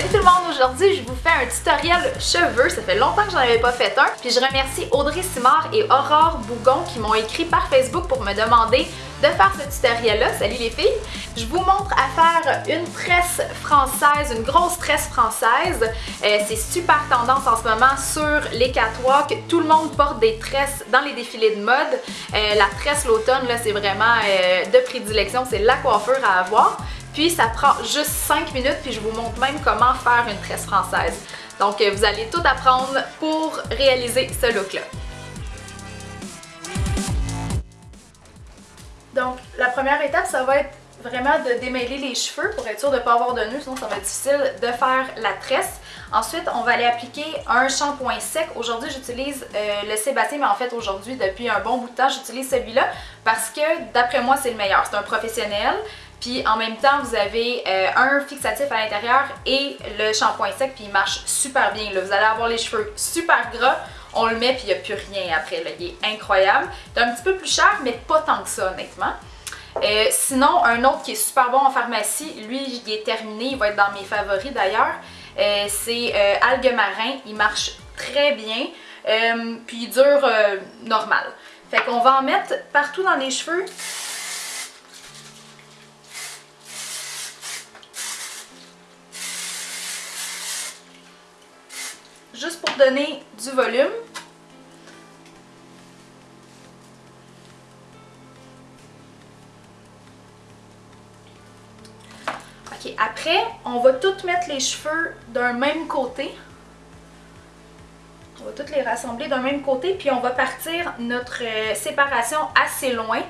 Salut tout le monde, aujourd'hui je vous fais un tutoriel cheveux, ça fait longtemps que j'en avais pas fait un, puis je remercie Audrey Simard et Aurore Bougon qui m'ont écrit par Facebook pour me demander de faire ce tutoriel-là. Salut les filles! Je vous montre à faire une tresse française, une grosse tresse française. Euh, c'est super tendance en ce moment sur les catwalks. Tout le monde porte des tresses dans les défilés de mode. Euh, la tresse l'automne, là, c'est vraiment euh, de prédilection, c'est la coiffure à avoir. Puis ça prend juste 5 minutes, puis je vous montre même comment faire une tresse française. Donc vous allez tout apprendre pour réaliser ce look-là. Donc, la première étape, ça va être vraiment de démêler les cheveux pour être sûr de ne pas avoir de nœuds, sinon ça va être difficile de faire la tresse. Ensuite, on va aller appliquer un shampoing sec. Aujourd'hui, j'utilise euh, le Sébastien, mais en fait, aujourd'hui, depuis un bon bout de temps, j'utilise celui-là parce que, d'après moi, c'est le meilleur. C'est un professionnel. Puis en même temps, vous avez euh, un fixatif à l'intérieur et le shampoing sec, puis il marche super bien. Là. Vous allez avoir les cheveux super gras, on le met puis il n'y a plus rien après. Là. Il est incroyable. C'est un petit peu plus cher, mais pas tant que ça honnêtement. Euh, sinon, un autre qui est super bon en pharmacie, lui il est terminé, il va être dans mes favoris d'ailleurs, euh, c'est Algue Marin, il marche très bien, puis il dure normal. Fait qu'on va en mettre partout dans les cheveux. Du volume. Ok, après, on va toutes mettre les cheveux d'un même côté. On va toutes les rassembler d'un même côté, puis on va partir notre euh, séparation assez loin.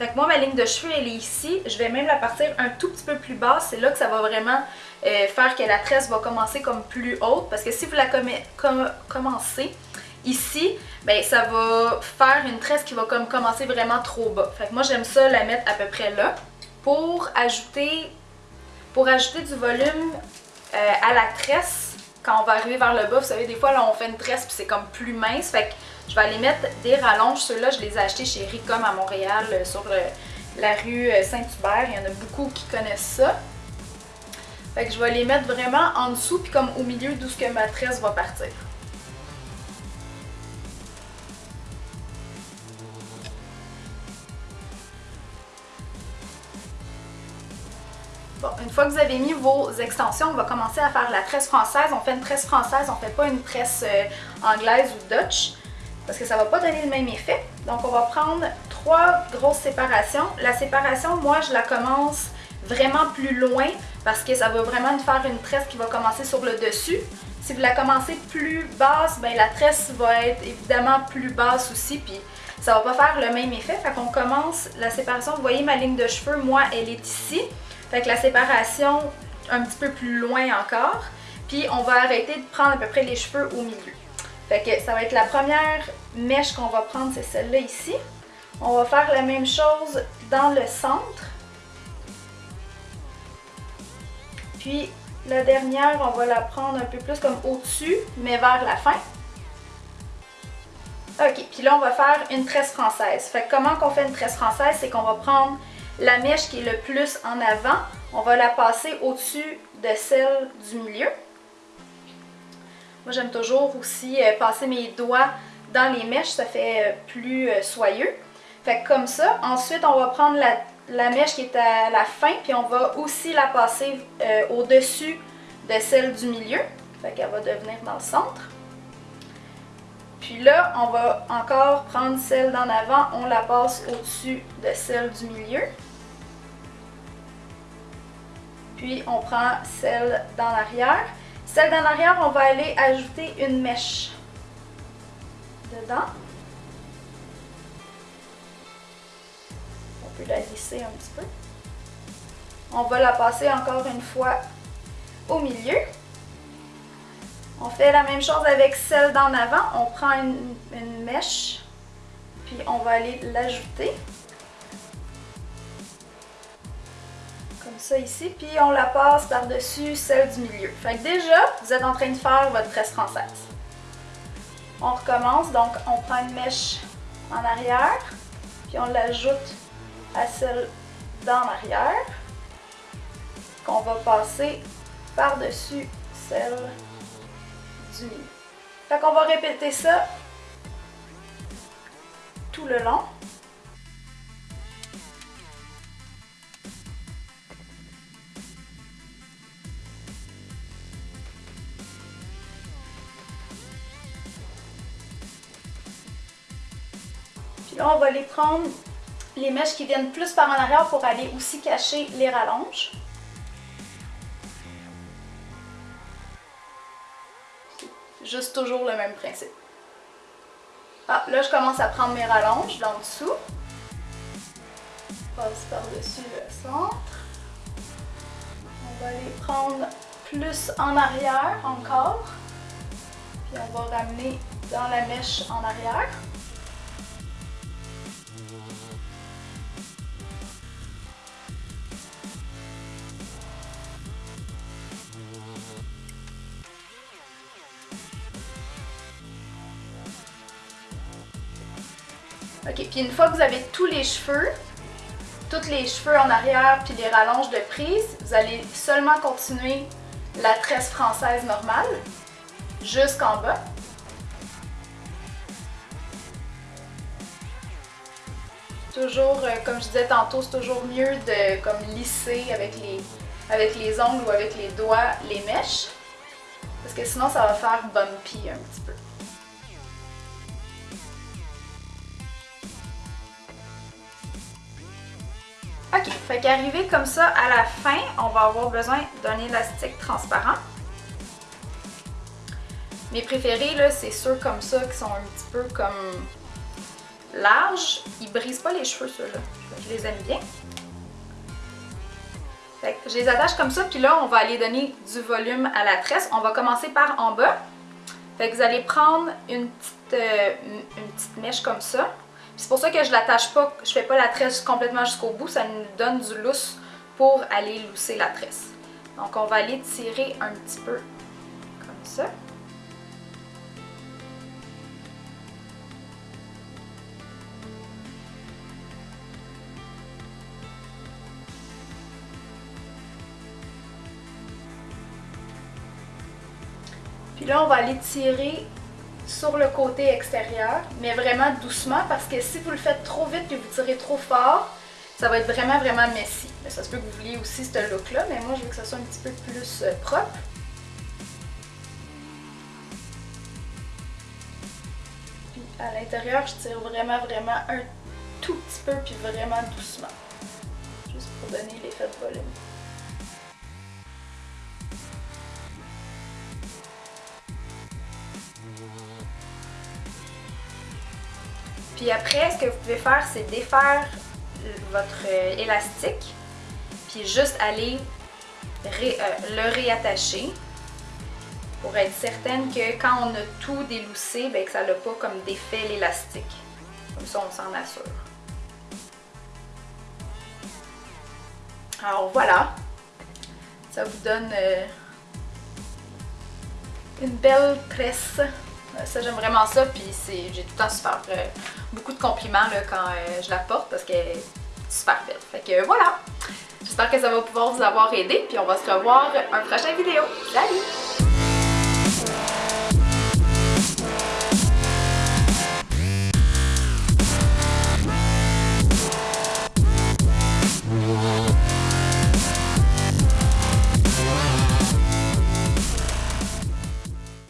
Fait que moi, ma ligne de cheveux, elle est ici. Je vais même la partir un tout petit peu plus basse. C'est là que ça va vraiment euh, faire que la tresse va commencer comme plus haute. Parce que si vous la commencez ici, ben ça va faire une tresse qui va comme commencer vraiment trop bas. Fait que moi, j'aime ça la mettre à peu près là. Pour ajouter pour ajouter du volume euh, à la tresse, quand on va arriver vers le bas, vous savez, des fois, là, on fait une tresse puis c'est comme plus mince. Fait que je vais aller mettre des rallonges. Ceux-là, je les ai achetés chez Ricom à Montréal, euh, sur euh, la rue Saint-Hubert. Il y en a beaucoup qui connaissent ça. Fait que je vais les mettre vraiment en dessous, puis comme au milieu d'où ce que ma tresse va partir. Bon, une fois que vous avez mis vos extensions, on va commencer à faire la tresse française. On fait une tresse française, on fait pas une tresse euh, anglaise ou Dutch parce que ça va pas donner le même effet. Donc on va prendre trois grosses séparations. La séparation, moi je la commence vraiment plus loin parce que ça va vraiment faire une tresse qui va commencer sur le dessus. Si vous la commencez plus basse, ben la tresse va être évidemment plus basse aussi, puis ça va pas faire le même effet. Fait qu'on commence la séparation, vous voyez ma ligne de cheveux, moi elle est ici. Fait que la séparation un petit peu plus loin encore. Puis on va arrêter de prendre à peu près les cheveux au milieu. Fait ça va être la première mèche qu'on va prendre, c'est celle-là ici. On va faire la même chose dans le centre. Puis la dernière, on va la prendre un peu plus comme au-dessus, mais vers la fin. Ok, puis là on va faire une tresse française. Fait comment qu'on fait une tresse française, c'est qu'on va prendre la mèche qui est le plus en avant, on va la passer au-dessus de celle du milieu. Moi, j'aime toujours aussi euh, passer mes doigts dans les mèches, ça fait euh, plus euh, soyeux. Fait que comme ça, ensuite, on va prendre la, mèche qui est à la fin, puis on va aussi la passer au-dessus de celle du milieu. Fait qu'elle va devenir dans le centre. Puis là, on va encore prendre celle d'en avant, on la passe au-dessus de celle du milieu. Puis on prend celle dans l'arrière. Celle dans l'arrière, on va aller ajouter une mèche dedans. On peut la lisser un petit peu. On va la passer encore une fois au milieu. On fait la même chose avec celle d'en avant. On prend une, une mèche, puis on va aller l'ajouter. Ça ici, puis on la passe par-dessus celle du milieu. Fait que déjà, vous êtes en train de faire votre tresse française. On recommence, donc on prend une mèche en arrière, puis on l'ajoute à celle d'en arrière, qu'on va passer par-dessus celle du milieu. Fait qu'on va répéter ça tout le long. Là, on va les prendre, les mèches qui viennent plus par en arrière pour aller aussi cacher les rallonges. Juste toujours le même principe. Ah, là, je commence à prendre mes rallonges d'en dessous. Passe par-dessus le centre. On va les prendre plus en arrière encore. Puis on va ramener dans la mèche en arrière. Ok, puis une fois que vous avez tous les cheveux, tous les cheveux en arrière puis les rallonges de prise, vous allez seulement continuer la tresse française normale jusqu'en bas. Toujours, euh, comme je disais tantôt, c'est toujours mieux de comme lisser avec les, avec les ongles ou avec les doigts les mèches. Parce que sinon ça va faire bumpy un petit peu. Ok, fait qu'arrivé comme ça à la fin, on va avoir besoin d'un élastique transparent. Mes préférés, là, c'est ceux comme ça qui sont un petit peu comme larges. Ils brisent pas les cheveux, ceux-là. Je les aime bien. Fait que je les attache comme ça, puis là, on va aller donner du volume à la tresse. On va commencer par en bas. Fait que vous allez prendre une petite, euh, une petite mèche comme ça. C'est pour ça que je l'attache pas, je fais pas la tresse complètement jusqu'au bout, ça nous donne du lousse pour aller lousser la tresse. Donc on va aller tirer un petit peu comme ça. Puis là, on va aller tirer sur le côté extérieur, mais vraiment doucement parce que si vous le faites trop vite et vous tirez trop fort, ça va être vraiment vraiment messy. Mais ça se peut que vous vouliez aussi ce look là, mais moi je veux que ça soit un petit peu plus euh, propre. Puis à l'intérieur, je tire vraiment vraiment un tout petit peu puis vraiment doucement. Juste pour donner l'effet de volume. Puis après, ce que vous pouvez faire, c'est défaire votre euh, élastique, puis juste aller euh, le réattacher pour être certaine que quand on a tout déloussé, ben, que ça n'a pas comme défait l'élastique. Comme ça, on s'en assure. Alors voilà, ça vous donne euh, une belle tresse ça, j'aime vraiment ça, puis j'ai tout le temps super euh, beaucoup de compliments là, quand euh, je la porte parce qu'elle est super belle. Fait que voilà! J'espère que ça va pouvoir vous avoir aidé, puis on va se revoir un prochain vidéo. Salut!